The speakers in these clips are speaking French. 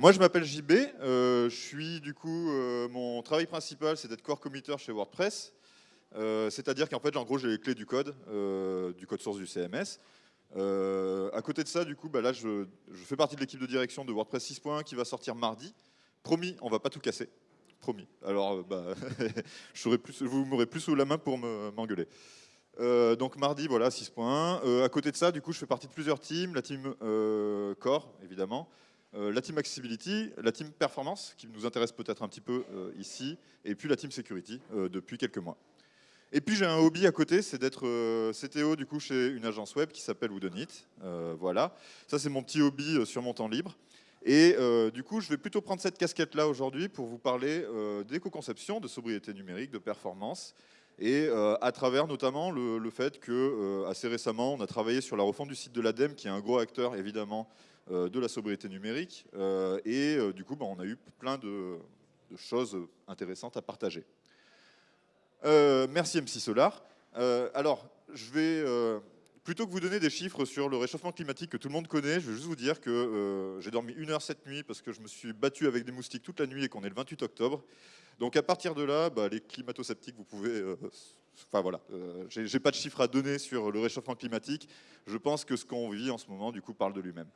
Moi, je m'appelle JB. je suis du coup, mon travail principal, c'est d'être core committer chez WordPress. C'est-à-dire qu'en fait, en gros, j'ai les clés du code, du code source du CMS. à côté de ça, du coup, bah, là, je, fais partie de l'équipe de direction de WordPress 6.1 qui va sortir mardi. Promis, on va pas tout casser. Promis. Alors, euh, bah, vous m'aurez plus sous la main pour m'engueuler. Euh, donc mardi, voilà, 6.1. Euh, à côté de ça, du coup, je fais partie de plusieurs teams. La team Core, évidemment. La team Accessibility, la team Performance, qui nous intéresse peut-être un petit peu ici. Et puis la team Security, depuis quelques mois. Et puis j'ai un hobby à côté, c'est d'être CTO du coup chez une agence web qui s'appelle Woodenit. voilà, ça c'est mon petit hobby sur mon temps libre. Et euh, du coup, je vais plutôt prendre cette casquette-là aujourd'hui pour vous parler euh, d'éco-conception, de sobriété numérique, de performance, et euh, à travers notamment le, fait que assez récemment, on a travaillé sur la refonte du site de l'ADEME, qui est un gros acteur évidemment de la sobriété numérique, et du coup, bah, on a eu plein de, choses intéressantes à partager. merci MC Solar. alors, je vais plutôt que vous donner des chiffres sur le réchauffement climatique que tout le monde connaît, je vais juste vous dire que euh, j'ai dormi une heure cette nuit parce que je me suis battu avec des moustiques toute la nuit et qu'on est le 28 octobre. Donc à partir de là, bah, les climato-sceptiques, vous pouvez... Euh, enfin voilà, euh, j'ai pas de chiffres à donner sur le réchauffement climatique. Je pense que ce qu'on vit en ce moment, du coup, parle de lui-même.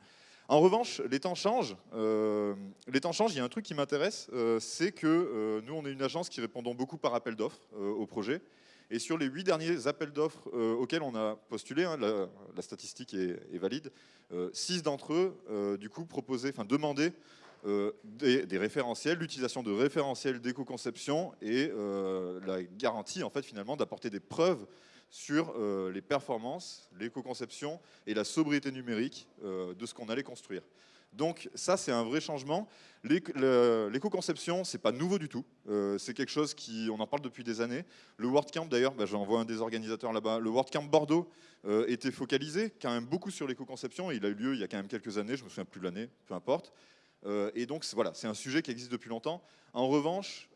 En revanche, les temps changent. les temps changent. Il y a un truc qui m'intéresse, c'est que nous, on est une agence qui répondons beaucoup par appel d'offres au projet. Et sur les huit derniers appels d'offres euh, auxquels on a postulé, hein, la, statistique est, valide, euh, six d'entre eux, euh, du coup, proposaient, enfin, demandaient des, référentiels, l'utilisation de référentiels d'éco-conception et la garantie, en fait, finalement, d'apporter des preuves sur les performances, l'éco-conception et la sobriété numérique de ce qu'on allait construire. Donc ça, c'est un vrai changement. L'éco-conception, c'est pas nouveau du tout. Euh, c'est quelque chose qui, on en parle depuis des années. Le WordCamp, d'ailleurs, bah, j'en vois un des organisateurs là-bas. Le WordCamp Bordeaux euh, était focalisé quand même beaucoup sur l'éco-conception. Il a eu lieu il y a quand même quelques années. Je me souviens plus de l'année, peu importe. Euh, et donc voilà, c'est un sujet qui existe depuis longtemps. En revanche,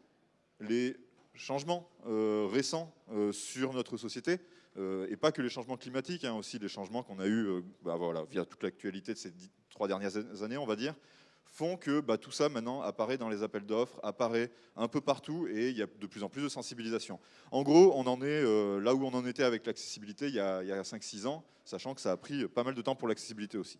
les changements récents sur notre société, et pas que les changements climatiques, hein, aussi les changements qu'on a eu bah, voilà, via toute l'actualité de ces trois dernières années, on va dire, font que bah, tout ça maintenant apparaît dans les appels d'offres, apparaît un peu partout et il y a de plus en plus de sensibilisation. En gros, on en est euh, là où on en était avec l'accessibilité il y a, a 5-6 ans, sachant que ça a pris pas mal de temps pour l'accessibilité aussi.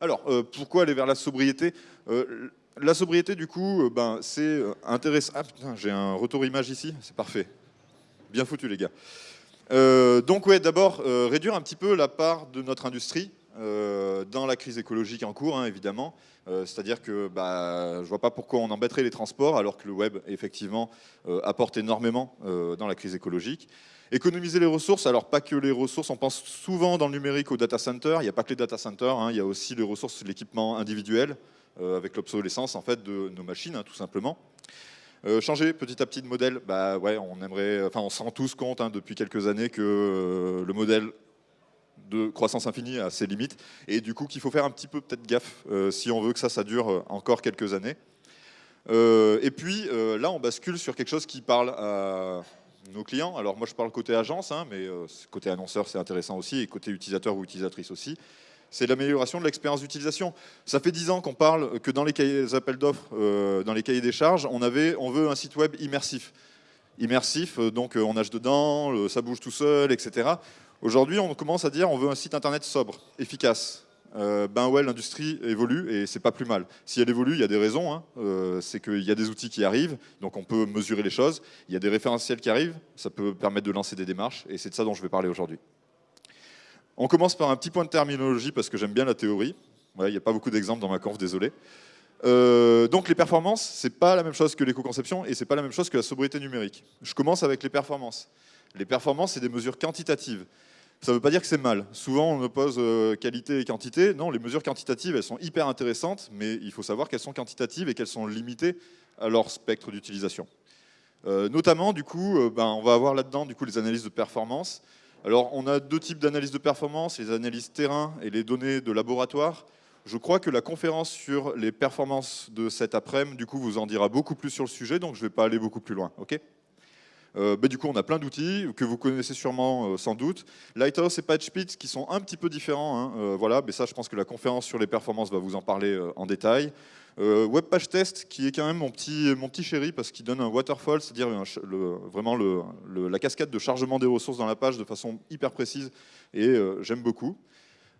Alors, euh, pourquoi aller vers la sobriété? Euh, La sobriété, du coup, ben, c'est intéressant. Ah putain, j'ai un retour image ici, c'est parfait. Bien foutu, les gars. donc, ouais, d'abord, réduire un petit peu la part de notre industrie euh, dans la crise écologique en cours, hein, évidemment. Euh, c'est-à-dire que bah, je ne vois pas pourquoi on embêterait les transports alors que le web, effectivement, euh, apporte énormément dans la crise écologique. Économiser les ressources, alors pas que les ressources, on pense souvent dans le numérique aux data centers, il n'y a pas que les data centers, hein, il y a aussi les ressources, l'équipement individuel, avec l'obsolescence en fait, de nos machines, hein, tout simplement. changer petit à petit de modèle, bah ouais, on aimerait, enfin on se rend tous compte depuis quelques années que le modèle de croissance infinie à ses limites, et du coup qu'il faut faire un petit peu peut-être gaffe euh, si on veut que ça, ça dure euh, encore quelques années. Euh, et puis là, on bascule sur quelque chose qui parle à nos clients. Alors moi, je parle côté agence, hein, mais côté annonceur, c'est intéressant aussi, et côté utilisateur ou utilisatrice aussi. C'est l'amélioration de l'expérience d'utilisation. Ça fait dix ans qu'on parle que dans les cahiers appels d'offres, dans les cahiers des charges, on, avait, on veut un site web immersif immersif, donc on nage dedans, ça bouge tout seul, etc. Aujourd'hui, on commence à dire on veut un site internet sobre, efficace. Euh, ben ouais, l'industrie évolue et c'est pas plus mal. Si elle évolue, il y a des raisons. Hein. Euh, c'est qu'il y a des outils qui arrivent, donc on peut mesurer les choses. Il y a des référentiels qui arrivent, ça peut permettre de lancer des démarches et c'est de ça dont je vais parler aujourd'hui. On commence par un petit point de terminologie parce que j'aime bien la théorie. il n'y a pas beaucoup d'exemples dans ma conf, désolé. Euh, donc les performances, c'est pas la même chose que l'éco-conception et c'est pas la même chose que la sobriété numérique. Je commence avec les performances. Les performances, c'est des mesures quantitatives. Ça ne veut pas dire que c'est mal. Souvent, on oppose euh, qualité et quantité. Non, les mesures quantitatives, elles sont hyper intéressantes, mais il faut savoir qu'elles sont quantitatives et qu'elles sont limitées à leur spectre d'utilisation. Euh, notamment, du coup, ben, on va avoir là-dedans du les analyses de performance. Alors, on a deux types d'analyses de performance, les analyses terrain et les données de laboratoire. Je crois que la conférence sur les performances de cet après-midi, du coup, vous en dira beaucoup plus sur le sujet, donc je ne vais pas aller beaucoup plus loin. ok? Euh, bah, du coup, on a plein d'outils que vous connaissez sûrement sans doute. Lighthouse et PatchPit qui sont un petit peu différents. Hein. voilà, mais ça, je pense que la conférence sur les performances va vous en parler en détail. Web Page Test, qui est quand même mon petit, chéri, parce qu'il donne un waterfall, c'est-à-dire vraiment la cascade de chargement des ressources dans la page de façon hyper précise, et j'aime beaucoup.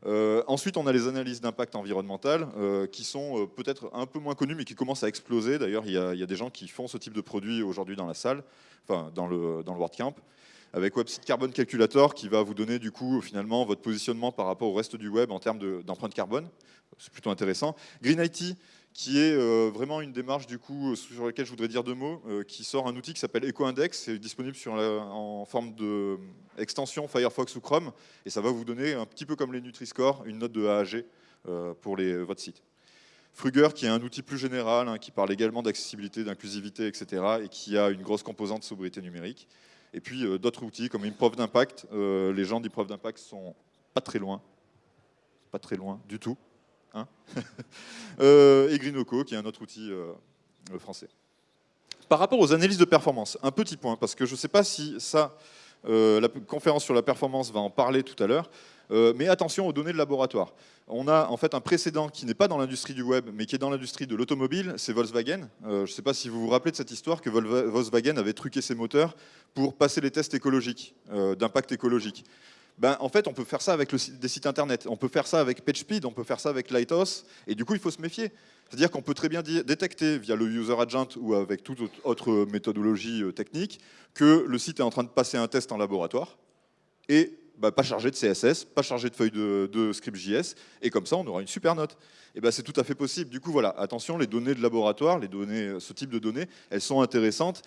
Euh, ensuite, on a les analyses d'impact environnemental euh, qui sont euh, peut-être un peu moins connues, mais qui commencent à exploser. D'ailleurs, il, y, a des gens qui font ce type de produit aujourd'hui dans la salle, enfin dans le, dans le WordCamp, avec WebSite Carbon Calculator qui va vous donner du coup finalement votre positionnement par rapport au reste du web en termes d'empreinte carbone. C'est plutôt intéressant. Green IT, qui est euh, vraiment une démarche du coup sur laquelle je voudrais dire deux mots, euh, qui sort un outil qui s'appelle EcoIndex, c'est disponible en forme d'extension Firefox ou Chrome, et ça va vous donner un petit peu comme les Nutri-Score, une note de A à G euh, pour votre site. Fruger, qui est un outil plus général, hein, qui parle également d'accessibilité, d'inclusivité, etc., et qui a une grosse composante de sobriété numérique. Et puis d'autres outils comme Improve d'impact, les gens d'Improve d'impact sont pas très loin, pas très loin du tout. Hein euh, et Greenoco, qui est un autre outil euh, français. Par rapport aux analyses de performance, un petit point, parce que je ne sais pas si ça, euh, la conférence sur la performance va en parler tout à l'heure, mais attention aux données de laboratoire. On a en fait un précédent qui n'est pas dans l'industrie du web, mais qui est dans l'industrie de l'automobile, c'est Volkswagen. je ne sais pas si vous vous rappelez de cette histoire que Volkswagen avait truqué ses moteurs pour passer les tests écologiques, d'impact écologique ben, en fait, on peut faire ça avec des sites internet, on peut faire ça avec PageSpeed, on peut faire ça avec Lighthouse, et du coup, il faut se méfier. C'est-à-dire qu'on peut très bien détecter via le user agent ou avec toute autre méthodologie euh, technique que le site est en train de passer un test en laboratoire et bah, pas chargé de CSS, pas chargé de feuilles de, de script.js, et comme ça, on aura une super note. Et ben, c'est tout à fait possible. Du coup, voilà, attention, les données de laboratoire, les données, ce type de données, elles sont intéressantes,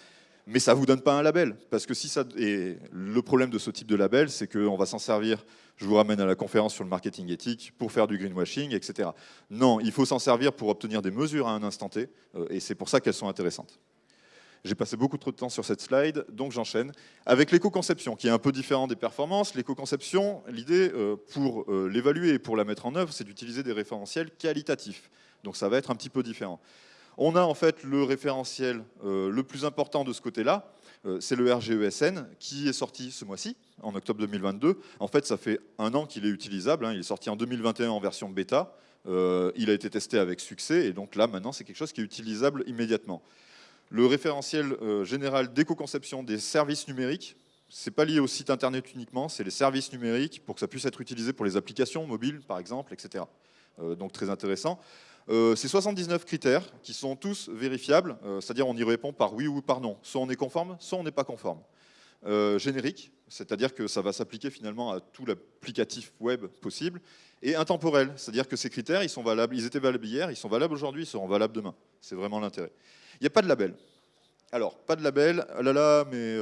mais ça ne vous donne pas un label. Parce que si ça, et le problème de ce type de label, c'est qu'on va s'en servir, je vous ramène à la conférence sur le marketing éthique, pour faire du greenwashing, etc. Non, il faut s'en servir pour obtenir des mesures à un instant T, euh, et c'est pour ça qu'elles sont intéressantes. J'ai passé beaucoup trop de temps sur cette slide, donc j'enchaîne. Avec l'éco-conception, qui est un peu différent des performances, l'éco-conception, l'idée, euh, pour euh, l'évaluer et pour la mettre en œuvre, c'est d'utiliser des référentiels qualitatifs. Donc ça va être un petit peu différent. On a en fait le référentiel euh, le plus important de ce côté-là, euh, c'est le RGESN qui est sorti ce mois-ci, en octobre 2022. En fait, ça fait un an qu'il est utilisable, hein. il est sorti en 2021 en version bêta, euh, il a été testé avec succès, et donc là, maintenant, c'est quelque chose qui est utilisable immédiatement. Le référentiel général d'éco-conception des services numériques, c'est pas lié au site internet uniquement, c'est les services numériques pour que ça puisse être utilisé pour les applications mobiles, par exemple, etc. donc très intéressant. Euh, c'est 79 critères qui sont tous vérifiables, euh, c'est-à-dire on y répond par oui ou par non. Soit on est conforme, soit on n'est pas conforme. Euh, générique, c'est-à-dire que ça va s'appliquer finalement à tout l'applicatif web possible. Et intemporel, c'est-à-dire que ces critères, ils, sont valables, ils étaient valables hier, ils sont valables aujourd'hui, ils seront valables demain. C'est vraiment l'intérêt. Il n'y a pas de label. Alors, pas de label, ah là là, mais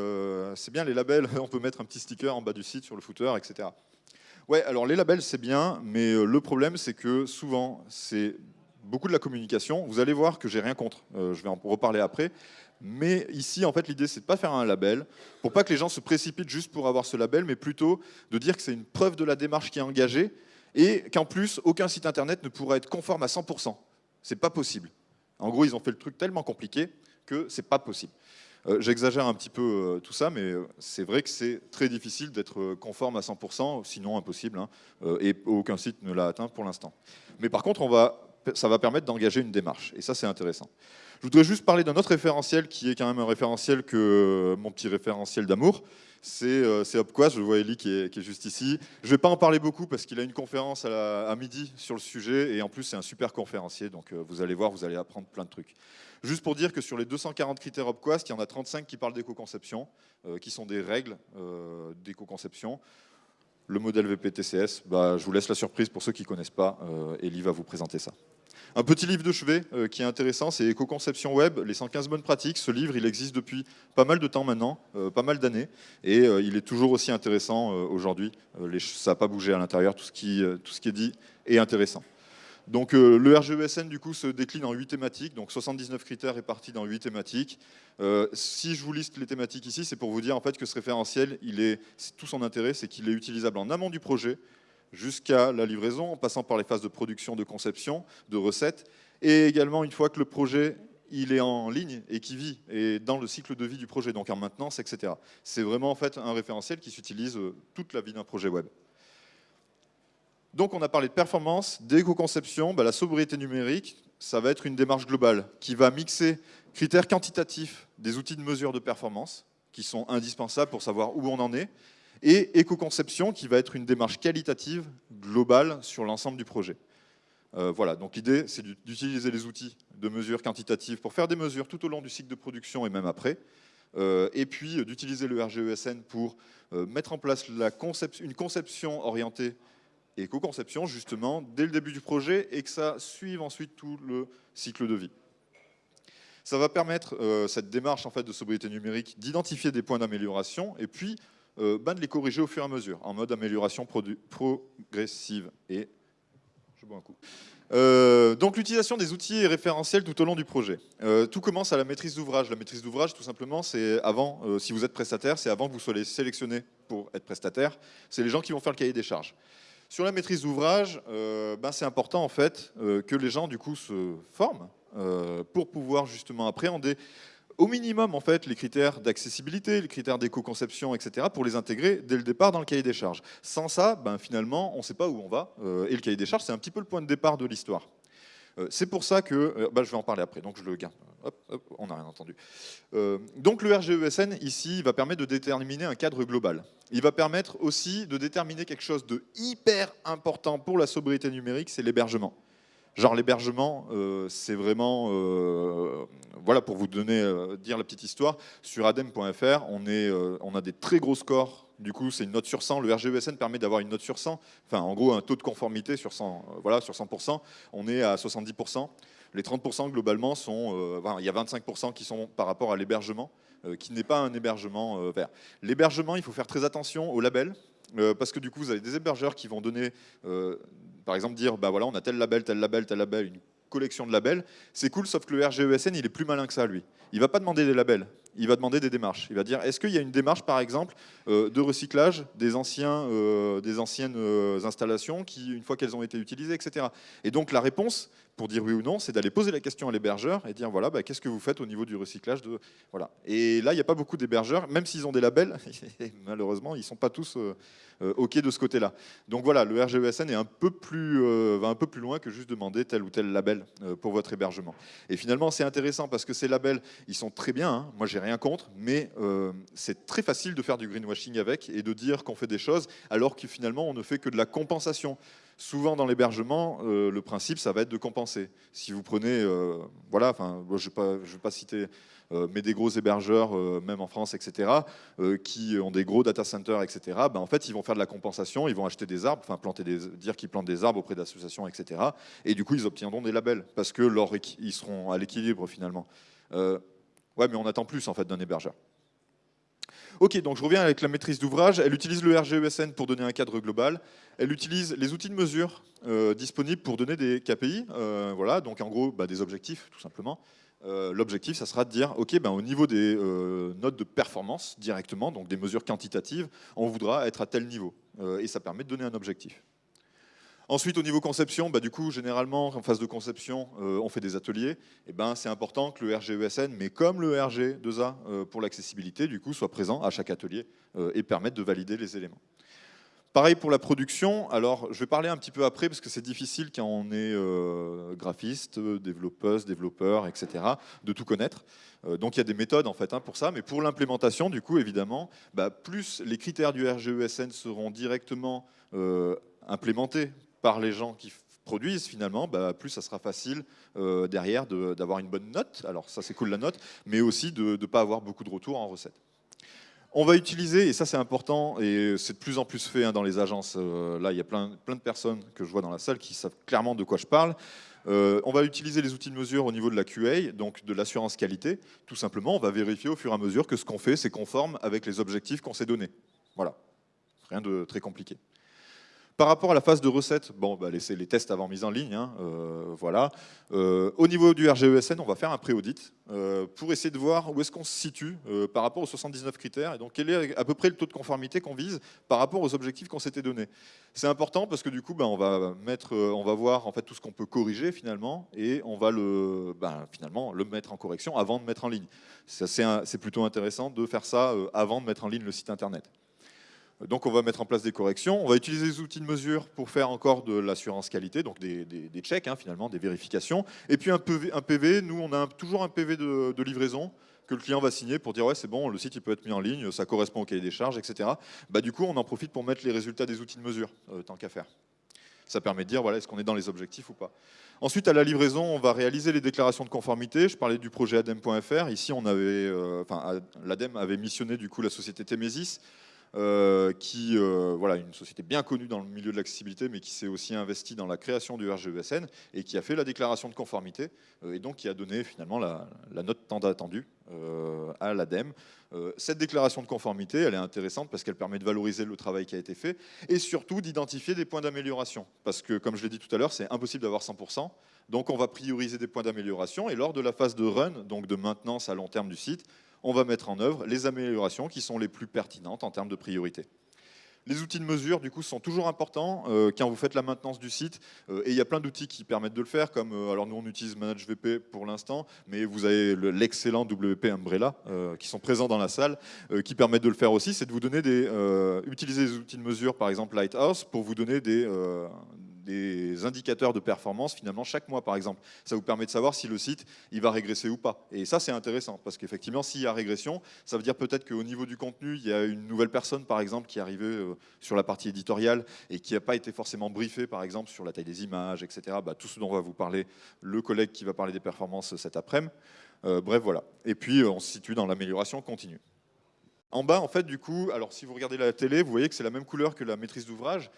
c'est bien les labels, on peut mettre un petit sticker en bas du site, sur le footer, etc. Ouais, alors les labels, c'est bien, mais le problème, c'est que souvent, c'est beaucoup de la communication. Vous allez voir que j'ai rien contre, euh, je vais en reparler après. Mais ici, en fait, l'idée, c'est de pas faire un label, pour pas que les gens se précipitent juste pour avoir ce label, mais plutôt de dire que c'est une preuve de la démarche qui est engagée, et qu'en plus, aucun site internet ne pourra être conforme à 100%. C'est pas possible. En gros, ils ont fait le truc tellement compliqué que c'est pas possible. Euh, j'exagère un petit peu euh, tout ça, mais c'est vrai que c'est très difficile d'être conforme à 100%, sinon impossible, hein, et aucun site ne l'a atteint pour l'instant. Mais par contre, on va ça va permettre d'engager une démarche. Et ça, c'est intéressant. Je voudrais juste parler d'un autre référentiel qui est quand même un référentiel que mon petit référentiel d'amour. C'est euh, je vois Eli qui est, juste ici. Je ne vais pas en parler beaucoup parce qu'il a une conférence à, midi sur le sujet et en plus c'est un super conférencier, donc euh, vous allez voir, vous allez apprendre plein de trucs. Juste pour dire que sur les 240 critères Opquast, il y en a 35 qui parlent d'éco-conception, euh, qui sont des règles euh, d'éco-conception. Le modèle VPTCS, bah, je vous laisse la surprise pour ceux qui ne connaissent pas, Eli va vous présenter ça. Un petit livre de chevet euh, qui est intéressant, c'est Éco-conception web, les 115 bonnes pratiques. Ce livre, il existe depuis pas mal de temps maintenant, euh, pas mal d'années, et euh, il est toujours aussi intéressant aujourd'hui. ça n'a pas bougé à l'intérieur, tout, ce qui, est dit est intéressant. Donc le RGESN du coup se décline en 8 thématiques, donc 79 critères répartis dans 8 thématiques. si je vous liste les thématiques ici, c'est pour vous dire en fait que ce référentiel, il est, tout son intérêt, c'est qu'il est utilisable en amont du projet, jusqu'à la livraison, en passant par les phases de production, de conception, de recettes, et également une fois que le projet il est en ligne et qui vit et dans le cycle de vie du projet, donc en maintenance, etc. C'est vraiment en fait un référentiel qui s'utilise euh, toute la vie d'un projet web. Donc on a parlé de performance, d'éco-conception, bah, la sobriété numérique, ça va être une démarche globale qui va mixer critères quantitatifs des outils de mesure de performance, qui sont indispensables pour savoir où on en est, et éco-conception, qui va être une démarche qualitative globale sur l'ensemble du projet. Euh, voilà, donc l'idée, c'est d'utiliser les outils de mesure quantitative pour faire des mesures tout au long du cycle de production et même après, euh, et puis euh, d'utiliser le RGESN pour mettre en place une conception orientée éco-conception, justement, dès le début du projet, et que ça suive ensuite tout le cycle de vie. Ça va permettre, cette démarche en fait, de sobriété numérique, d'identifier des points d'amélioration, et puis ben, de les corriger au fur et à mesure, en mode amélioration progressive. Et je bois un coup. Euh, donc l'utilisation des outils est référentielle tout au long du projet. Euh, tout commence à la maîtrise d'ouvrage. La maîtrise d'ouvrage, tout simplement, c'est avant, euh, si vous êtes prestataire, c'est avant que vous soyez sélectionné pour être prestataire. C'est les gens qui vont faire le cahier des charges. Sur la maîtrise d'ouvrage, ben, c'est important en fait que les gens du coup se forment pour pouvoir justement appréhender au minimum en fait les critères d'accessibilité, les critères d'éco-conception, etc. pour les intégrer dès le départ dans le cahier des charges. Sans ça, ben, finalement, on ne sait pas où on va. Euh, et le cahier des charges, c'est un petit peu le point de départ de l'histoire. Euh, c'est pour ça que, euh, ben, je vais en parler après, donc je le garde. Hop, on n'a rien entendu. donc le RGESN, ici, va permettre de déterminer un cadre global. Il va permettre aussi de déterminer quelque chose de hyper important pour la sobriété numérique, c'est l'hébergement. Genre l'hébergement, euh, c'est vraiment, euh, voilà pour vous donner, euh, dire la petite histoire, sur adem.fr, on, a des très gros scores, du coup c'est une note sur 100, le RGESN permet d'avoir une note sur 100, enfin en gros un taux de conformité sur 100, voilà, sur 100%, on est à 70%. Les 30% globalement sont, il y a 25% qui sont par rapport à l'hébergement, qui n'est pas un hébergement vert. L'hébergement, il faut faire très attention au label, parce que du coup, vous avez des hébergeurs qui vont donner par exemple, dire, bah voilà, on a tel label, tel label, tel label, une collection de labels, c'est cool, sauf que le RGESN, il est plus malin que ça, lui. Il va pas demander des labels, il va demander des démarches. Il va dire, est-ce qu'il y a une démarche, par exemple, euh, de recyclage des, anciens, euh, des anciennes euh, installations qui, une fois qu'elles ont été utilisées, etc. Et donc, la réponse, pour dire oui ou non, c'est d'aller poser la question à l'hébergeur et dire, voilà, bah, qu'est-ce que vous faites au niveau du recyclage de... Voilà. Et là, il n'y a pas beaucoup d'hébergeurs, même s'ils ont des labels, malheureusement, ils ne sont pas tous OK de ce côté-là. Donc voilà, le RGESN est un peu plus, va un peu plus loin que juste demander tel ou tel label pour votre hébergement. Et finalement, c'est intéressant parce que ces labels, ils sont très bien. Hein. Moi, j'ai rien contre, mais euh, c'est très facile de faire du greenwashing avec et de dire qu'on fait des choses alors que finalement on ne fait que de la compensation. Souvent dans l'hébergement, euh, le principe ça va être de compenser. Si vous prenez, euh, voilà, je ne vais, pas citer, mais des gros hébergeurs, même en France, etc., qui ont des gros data centers, etc., ben, en fait ils vont faire de la compensation, ils vont acheter des arbres, enfin planter dire qu'ils plantent des arbres auprès d'associations, etc., et du coup ils obtiendront des labels parce que ils seront à l'équilibre finalement. Ouais, mais on attend plus en fait d'un hébergeur. Ok, donc je reviens avec la maîtrise d'ouvrage. Elle utilise le RGESN pour donner un cadre global. Elle utilise les outils de mesure euh, disponibles pour donner des KPI. Euh, voilà, donc en gros, bah, des objectifs, tout simplement. Euh, l'objectif, ça sera de dire, ok, ben, au niveau des notes de performance directement, donc des mesures quantitatives, on voudra être à tel niveau. et ça permet de donner un objectif. Ensuite, au niveau conception, bah, du coup, généralement, en phase de conception, euh, on fait des ateliers. Et ben, c'est important que le RGESN, mais comme le RG2A euh, pour l'accessibilité, du coup, soit présent à chaque atelier euh, et permette de valider les éléments. Pareil pour la production. Alors, je vais parler un petit peu après parce que c'est difficile quand on est graphiste, développeuse, développeur, etc., de tout connaître. donc, il y a des méthodes en fait hein, pour ça. Mais pour l'implémentation, du coup, évidemment, bah, plus les critères du RGESN seront directement implémentés par les gens qui produisent finalement, bah, plus ça sera facile euh, derrière d'avoir une bonne note. Alors ça c'est cool la note, mais aussi de ne pas avoir beaucoup de retours en recette. On va utiliser, et ça c'est important, et c'est de plus en plus fait hein, dans les agences, euh, là il y a plein, de personnes que je vois dans la salle qui savent clairement de quoi je parle, euh, on va utiliser les outils de mesure au niveau de la QA, donc de l'assurance qualité. Tout simplement, on va vérifier au fur et à mesure que ce qu'on fait, c'est conforme avec les objectifs qu'on s'est donnés. Voilà, rien de très compliqué. Par rapport à la phase de recette, bon, bah, les tests avant mise en ligne. Hein, euh, voilà. Euh, au niveau du RGESN, on va faire un pré-audit euh, pour essayer de voir où est-ce qu'on se situe par rapport aux 79 critères et donc quel est à peu près le taux de conformité qu'on vise par rapport aux objectifs qu'on s'était donnés. C'est important parce que du coup, bah, on va on va voir tout ce qu'on peut corriger finalement et on va bah, finalement le mettre en correction avant de mettre en ligne. C'est plutôt intéressant de faire ça avant de mettre en ligne le site internet. Donc on va mettre en place des corrections. On va utiliser des outils de mesure pour faire encore de l'assurance qualité, donc des, checks hein, finalement, des vérifications. Et puis un PV, nous on a toujours un PV de, livraison que le client va signer pour dire ouais c'est bon, le site il peut être mis en ligne, ça correspond au cahier des charges, etc. Bah, du coup on en profite pour mettre les résultats des outils de mesure, euh, tant qu'à faire. Ça permet de dire voilà, est-ce qu'on est dans les objectifs ou pas. Ensuite, à la livraison, on va réaliser les déclarations de conformité. Je parlais du projet ADEM.fr. Ici, on avait, euh, enfin, l'ADEME avait missionné du coup la société Temesis euh, qui, euh, voilà, une société bien connue dans le milieu de l'accessibilité, mais qui s'est aussi investie dans la création du RGESN et qui a fait la déclaration de conformité euh, et donc qui a donné finalement la, note tant attendue à l'ADEME. cette déclaration de conformité, elle est intéressante parce qu'elle permet de valoriser le travail qui a été fait et surtout d'identifier des points d'amélioration. Parce que, comme je l'ai dit tout à l'heure, c'est impossible d'avoir 100%. Donc on va prioriser des points d'amélioration et lors de la phase de run, donc de maintenance à long terme du site, on va mettre en œuvre les améliorations qui sont les plus pertinentes en termes de priorité. Les outils de mesure, du coup, sont toujours importants euh, quand vous faites la maintenance du site. Euh, et il y a plein d'outils qui permettent de le faire, comme, euh, alors nous on utilise ManageVP pour l'instant, mais vous avez l'excellent WP Umbrella, qui sont présents dans la salle, qui permettent de le faire aussi, c'est de vous donner des, utiliser des outils de mesure, par exemple Lighthouse, pour vous donner des, des indicateurs de performance finalement chaque mois par exemple. Ça vous permet de savoir si le site il va régresser ou pas. Et ça c'est intéressant parce qu'effectivement s'il y a régression, ça veut dire peut-être qu'au niveau du contenu, il y a une nouvelle personne par exemple qui est arrivée euh, sur la partie éditoriale et qui n'a pas été forcément briefée par exemple sur la taille des images, etc. Bah, tout ce dont va vous parler le collègue qui va parler des performances cet après-midi. Euh, bref voilà. Et puis euh, on se situe dans l'amélioration continue. En bas, en fait, du coup, alors si vous regardez la télé, vous voyez que c'est la même couleur que la maîtrise d'ouvrage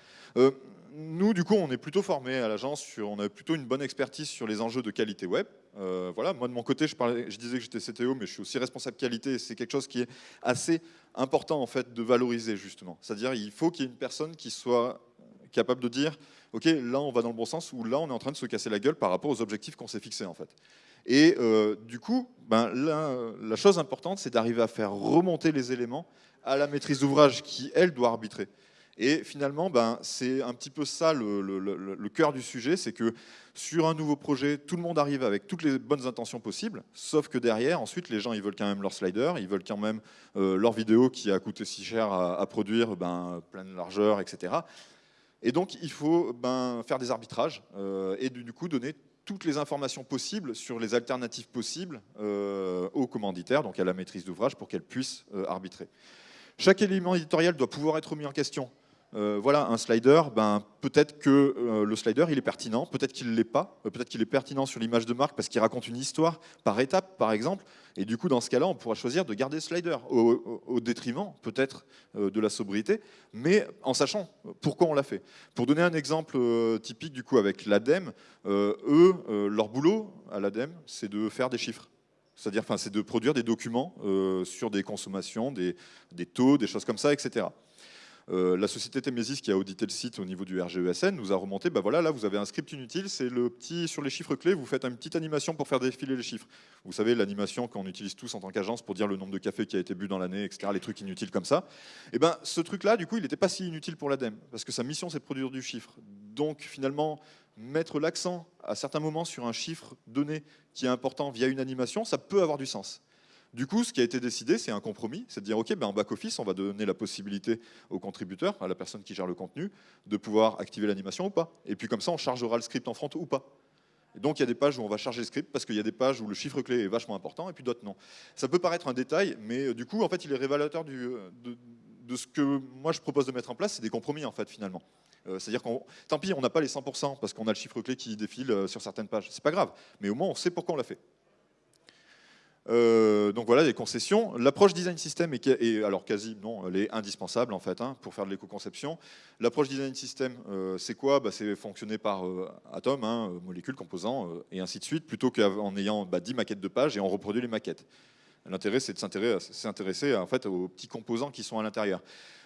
nous, du coup, on est plutôt formés à l'agence, on a plutôt une bonne expertise sur les enjeux de qualité web. Euh, voilà, moi de mon côté, je, disais que j'étais CTO, mais je suis aussi responsable qualité. C'est quelque chose qui est assez important en fait de valoriser justement. C'est-à-dire, il faut qu'il y ait une personne qui soit capable de dire, ok, là on va dans le bon sens, ou là on est en train de se casser la gueule par rapport aux objectifs qu'on s'est fixés en fait. Et euh, du coup, ben, la chose importante, c'est d'arriver à faire remonter les éléments à la maîtrise d'ouvrage qui, elle, doit arbitrer. Et finalement, ben, c'est un petit peu ça le, cœur du sujet, c'est que sur un nouveau projet, tout le monde arrive avec toutes les bonnes intentions possibles, sauf que derrière, ensuite, les gens, ils veulent quand même leur slider, ils veulent quand même euh, leur vidéo qui a coûté si cher à, produire, ben, pleine largeur, etc. Et donc, il faut ben, faire des arbitrages euh, et du coup donner toutes les informations possibles sur les alternatives possibles euh, aux commanditaires, donc à la maîtrise d'ouvrage, pour qu'elle puisse arbitrer. Chaque élément éditorial doit pouvoir être mis en question. Euh, voilà, un slider, ben, peut-être que euh, le slider il est pertinent, peut-être qu'il ne l'est pas, euh, peut-être qu'il est pertinent sur l'image de marque parce qu'il raconte une histoire par étape, par exemple, et du coup, dans ce cas-là, on pourra choisir de garder le slider au, détriment, peut-être, de la sobriété, mais en sachant pourquoi on l'a fait. Pour donner un exemple typique, du coup, avec l'ADEME, eux, leur boulot à l'ADEME, c'est de faire des chiffres. C'est-à-dire, c'est de produire des documents sur des consommations, des taux, des choses comme ça, etc. Euh, la société Temesis qui a audité le site au niveau du RGESN nous a remonté, bah voilà, là vous avez un script inutile, c'est le petit sur les chiffres clés, vous faites une petite animation pour faire défiler les chiffres. Vous savez, l'animation qu'on utilise tous en tant qu'agence pour dire le nombre de cafés qui a été bu dans l'année, etc., les trucs inutiles comme ça. Et eh ben ce truc-là, du coup, il n'était pas si inutile pour l'ADEME, parce que sa mission c'est de produire du chiffre. Donc finalement, mettre l'accent à certains moments sur un chiffre donné qui est important via une animation, ça peut avoir du sens. Du coup, ce qui a été décidé, c'est un compromis, c'est de dire, OK, ben en back-office, on va donner la possibilité au contributeur, à la personne qui gère le contenu, de pouvoir activer l'animation ou pas. Et puis comme ça, on chargera le script en front ou pas. Et donc il y a des pages où on va charger le script parce qu'il y a des pages où le chiffre clé est vachement important et puis d'autres non. Ça peut paraître un détail, mais euh, du coup, en fait, il est révélateur euh, de, ce que moi je propose de mettre en place, c'est des compromis en fait finalement. Euh, c'est-à-dire qu'on, tant pis, on n'a pas les 100% parce qu'on a le chiffre clé qui défile sur certaines pages. C'est pas grave, mais au moins on sait pourquoi on l'a fait. Euh, donc voilà, les concessions. L'approche design system est, alors quasi, non, elle est indispensable en fait hein, pour faire de l'éco-conception. L'approche design system, euh, c'est quoi? Bah, C'est fonctionner par euh, atomes, hein, molécules, composants et ainsi de suite, plutôt qu'en ayant bah, 10 maquettes de pages et on reproduit les maquettes. L'intérêt, c'est de s'intéresser en fait, aux petits composants qui sont à l'intérieur.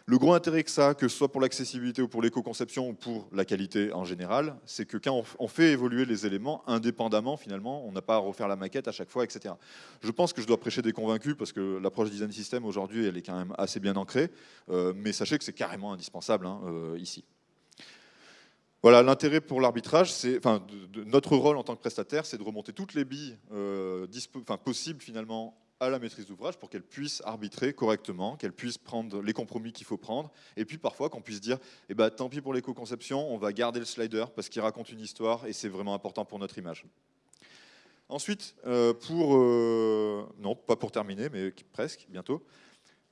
Le gros intérêt que ça, que ce soit pour l'accessibilité ou pour l'éco-conception ou pour la qualité en général, c'est que quand on fait évoluer les éléments indépendamment, finalement, on n'a pas à refaire la maquette à chaque fois, etc. Je pense que je dois prêcher des convaincus parce que l'approche design system aujourd'hui, elle est quand même assez bien ancrée, euh, mais sachez que c'est carrément indispensable hein, euh, ici. Voilà, l'intérêt pour l'arbitrage, c'est, notre rôle en tant que prestataire, c'est de remonter toutes les billes euh, possibles finalement à la maîtrise d'ouvrage pour qu'elle puisse arbitrer correctement, qu'elle puisse prendre les compromis qu'il faut prendre, et puis parfois qu'on puisse dire, eh ben, tant pis pour l'éco-conception, on va garder le slider parce qu'il raconte une histoire et c'est vraiment important pour notre image. Ensuite, euh, pour, euh, non, pas pour terminer, mais presque, bientôt,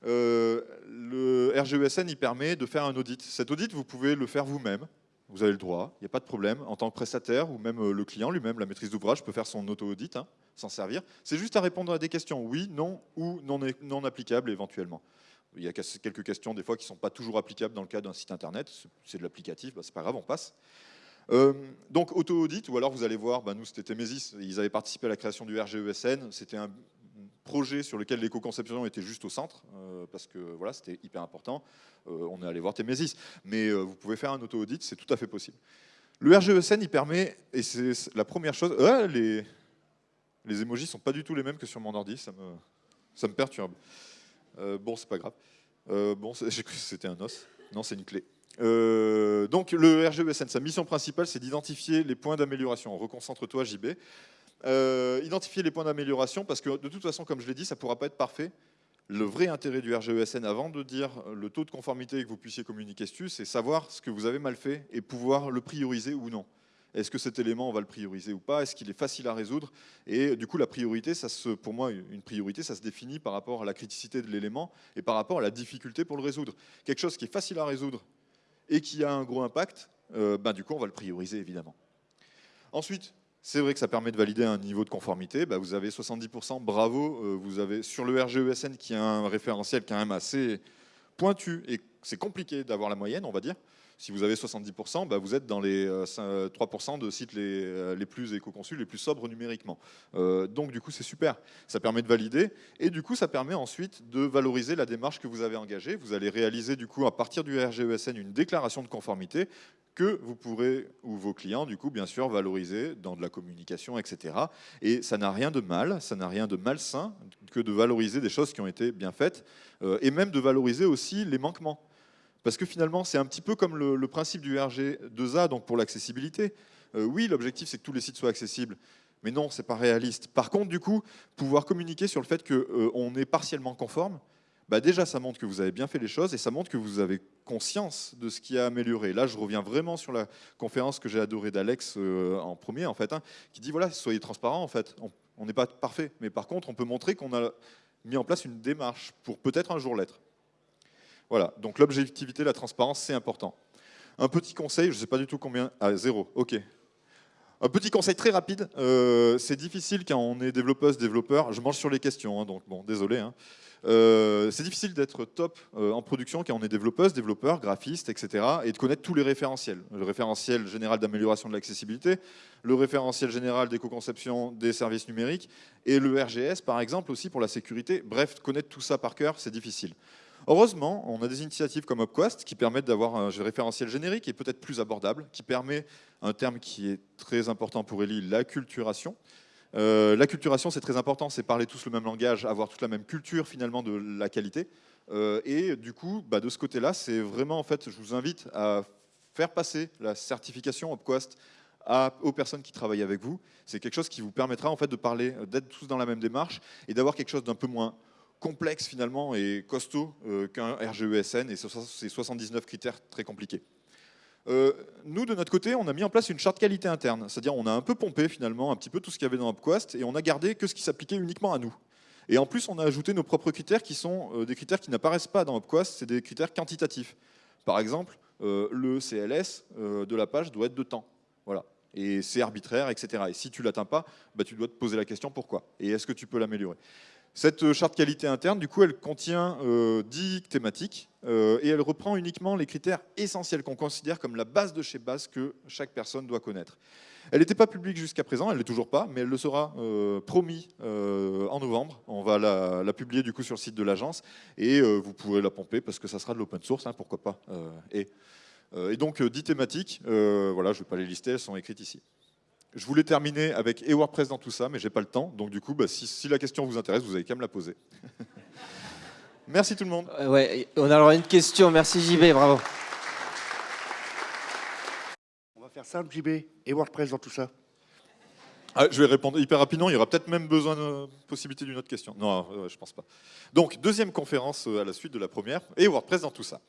euh, le RGESN il permet de faire un audit. Cet audit, vous pouvez le faire vous-même, vous avez le droit, il n'y a pas de problème. En tant que prestataire, ou même le client lui-même, la maîtrise d'ouvrage peut faire son auto-audit. Hein s'en servir. C'est juste à répondre à des questions, oui, non, ou non, non applicables éventuellement. Il y a quelques questions des fois qui ne sont pas toujours applicables dans le cas d'un site internet, c'est de l'applicatif, bah, c'est pas grave, on passe. Euh, donc auto-audit, ou alors vous allez voir, bah, nous c'était Temesis, ils avaient participé à la création du RGESN, c'était un projet sur lequel l'éco-conception était juste au centre, euh, parce que voilà, c'était hyper important. Euh, on est allé voir Temesis, mais vous pouvez faire un auto-audit, c'est tout à fait possible. Le RGESN, il permet, et c'est la première chose, les, les emojis sont pas du tout les mêmes que sur mon ordi, ça me, ça me perturbe. Euh, bon, c'est pas grave. Euh, bon, que c'était un os. Non, c'est une clé. Euh, donc le RGESN, sa mission principale, c'est d'identifier les points d'amélioration. Reconcentre-toi, JB. Identifier les points d'amélioration, parce que de toute façon, comme je l'ai dit, ça ne pourra pas être parfait. Le vrai intérêt du RGESN, avant de dire le taux de conformité que vous puissiez communiquer dessus, c'est savoir ce que vous avez mal fait et pouvoir le prioriser ou non. Est-ce que cet élément, on va le prioriser ou pas? Est-ce qu'il est facile à résoudre? Et du coup, la priorité, ça se, pour moi, une priorité, ça se définit par rapport à la criticité de l'élément et par rapport à la difficulté pour le résoudre. Quelque chose qui est facile à résoudre et qui a un gros impact, euh, ben, du coup, on va le prioriser, évidemment. Ensuite, c'est vrai que ça permet de valider un niveau de conformité. Ben, vous avez 70%, bravo. Euh, vous avez sur le RGESN qui a un référentiel quand même assez pointu et c'est compliqué d'avoir la moyenne, on va dire. Si vous avez 70%, bah, vous êtes dans les 3% euh, de sites les, euh, les plus éco-conçus, les plus sobres numériquement. Donc du coup, c'est super. Ça permet de valider et du coup, ça permet ensuite de valoriser la démarche que vous avez engagée. Vous allez réaliser du coup à partir du RGESN une déclaration de conformité que vous pourrez, ou vos clients, du coup, bien sûr, valoriser dans de la communication, etc. Et ça n'a rien de mal, ça n'a rien de malsain que de valoriser des choses qui ont été bien faites, et même de valoriser aussi les manquements. Parce que finalement, c'est un petit peu comme le, principe du RG2A, donc pour l'accessibilité. Euh, oui, l'objectif, c'est que tous les sites soient accessibles. Mais non, c'est pas réaliste. Par contre, du coup, pouvoir communiquer sur le fait qu'on euh, est partiellement conforme, bah déjà, ça montre que vous avez bien fait les choses et ça montre que vous avez conscience de ce qui a amélioré. Là, je reviens vraiment sur la conférence que j'ai adorée d'Alex euh, en premier, en fait, hein, qui dit voilà, soyez transparents, en fait. On n'est pas parfait, mais par contre, on peut montrer qu'on a mis en place une démarche pour peut-être un jour l'être. Voilà, donc l'objectivité, la transparence, c'est important. Un petit conseil, je ne sais pas du tout combien... Ah, zéro, ok. Un petit conseil très rapide, euh, c'est difficile quand on est développeuse, développeur, je mange sur les questions, hein, donc bon, désolé. Hein. Euh, c'est difficile d'être top euh, en production quand on est développeuse, développeur, graphiste, etc. et de connaître tous les référentiels. Le référentiel général d'amélioration de l'accessibilité, le référentiel général d'éco-conception des services numériques et le RGS, par exemple, aussi pour la sécurité. Bref, connaître tout ça par cœur, c'est difficile. Heureusement, on a des initiatives comme Upquest qui permettent d'avoir un référentiel générique et peut-être plus abordable, qui permet un terme qui est très important pour Eli, l'acculturation. Euh, l'acculturation, c'est très important, c'est parler tous le même langage, avoir toute la même culture finalement de la qualité. Euh, et du coup, bah, de ce côté-là, c'est vraiment, en fait, je vous invite à faire passer la certification Upquest aux personnes qui travaillent avec vous. C'est quelque chose qui vous permettra en fait de parler, d'être tous dans la même démarche et d'avoir quelque chose d'un peu moins complexe finalement et costaud euh, qu'un RGESN et ces 79 critères très compliqués. Euh, nous, de notre côté, on a mis en place une charte qualité interne, c'est-à-dire on a un peu pompé finalement un petit peu tout ce qu'il y avait dans UpQuest et on a gardé que ce qui s'appliquait uniquement à nous. Et en plus, on a ajouté nos propres critères qui sont euh, des critères qui n'apparaissent pas dans UpQuest, c'est des critères quantitatifs. Par exemple, le CLS de la page doit être de temps. Voilà. Et c'est arbitraire, etc. Et si tu l'atteins pas, bah, tu dois te poser la question pourquoi. Et est-ce que tu peux l'améliorer? Cette euh, charte qualité interne, du coup, elle contient euh, 10 thématiques euh, et elle reprend uniquement les critères essentiels qu'on considère comme la base de chez base que chaque personne doit connaître. Elle n'était pas publique jusqu'à présent, elle l'est toujours pas, mais elle le sera euh, promis en novembre. On va la, publier du coup sur le site de l'agence et vous pourrez la pomper parce que ça sera de l'open source, hein, pourquoi pas. et, et, donc 10 thématiques, voilà, je ne vais pas les lister, elles sont écrites ici. Je voulais terminer avec et WordPress dans tout ça, mais j'ai pas le temps. Donc du coup, bah, si, la question vous intéresse, vous avez qu'à me la poser. Merci tout le monde. ouais, on a alors une question. Merci JB, bravo faire simple, JB, et WordPress dans tout ça ah, je vais répondre hyper rapidement. Il y aura peut-être même besoin de possibilité d'une autre question. Non, je pense pas. Donc, deuxième conférence euh, à la suite de la première. Et WordPress dans tout ça.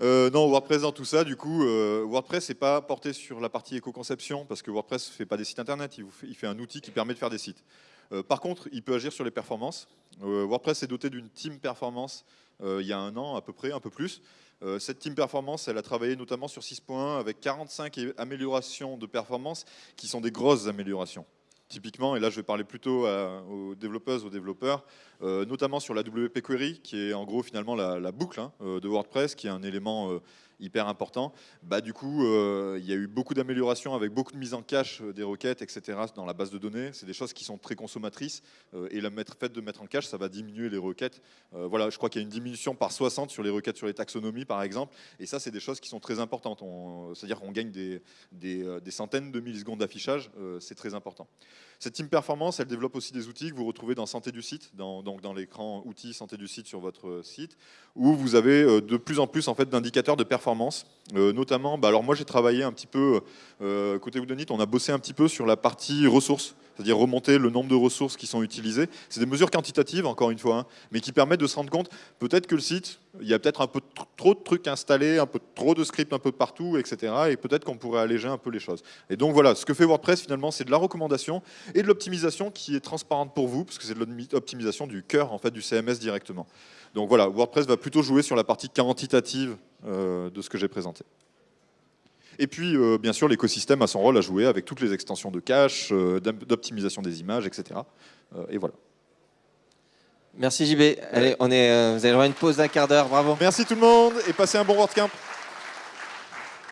Euh, non, WordPress dans tout ça, du coup, euh, WordPress n'est pas porté sur la partie éco-conception, parce que WordPress ne fait pas des sites internet, il, fait, il, fait, un outil qui permet de faire des sites. par contre, il peut agir sur les performances. WordPress est doté d'une team performance il y a un an à peu près, un peu plus, euh, cette team performance, elle a travaillé notamment sur 6.1 avec 45 améliorations de performance qui sont des grosses améliorations. Typiquement, et là je vais parler plutôt aux développeuses, aux développeurs, euh, notamment sur la WP Query, qui est en gros finalement la, boucle hein, euh, de WordPress, qui est un élément hyper important. Bah, du coup, euh, il y a eu beaucoup d'améliorations avec beaucoup de mise en cache euh, des requêtes, etc. dans la base de données. C'est des choses qui sont très consommatrices euh, et le fait de mettre en cache, ça va diminuer les requêtes. voilà, je crois qu'il y a une diminution par 60 sur les requêtes sur les taxonomies, par exemple. Et ça, c'est des choses qui sont très importantes. C'est-à-dire qu'on gagne des, des, centaines de millisecondes d'affichage. c'est très important. Cette team performance, elle développe aussi des outils que vous retrouvez dans Santé du site, donc dans l'écran outils Santé du site sur votre site, où vous avez de plus en plus en fait, d'indicateurs de performance. Euh, notamment, bah, alors moi j'ai travaillé un petit peu, euh, côté Woodenit, on a bossé un petit peu sur la partie ressources, c'est-à-dire remonter le nombre de ressources qui sont utilisées. C'est des mesures quantitatives, encore une fois, hein, mais qui permettent de se rendre compte, peut-être que le site, il y a peut-être un peu trop de trucs installés, un peu trop de scripts un peu partout, etc. Et peut-être qu'on pourrait alléger un peu les choses. Et donc voilà, ce que fait WordPress finalement, c'est de la recommandation et de l'optimisation qui est transparente pour vous, parce que c'est de l'optimisation du cœur en fait, du CMS directement. Donc voilà, WordPress va plutôt jouer sur la partie quantitative euh, de ce que j'ai présenté. Et puis, euh, bien sûr, l'écosystème a son rôle à jouer avec toutes les extensions de cache, euh, d'optimisation des images, etc. et voilà. Merci JB. Allez, on est, vous allez avoir une pause d'un quart d'heure. Bravo. Merci tout le monde et passez un bon WordCamp.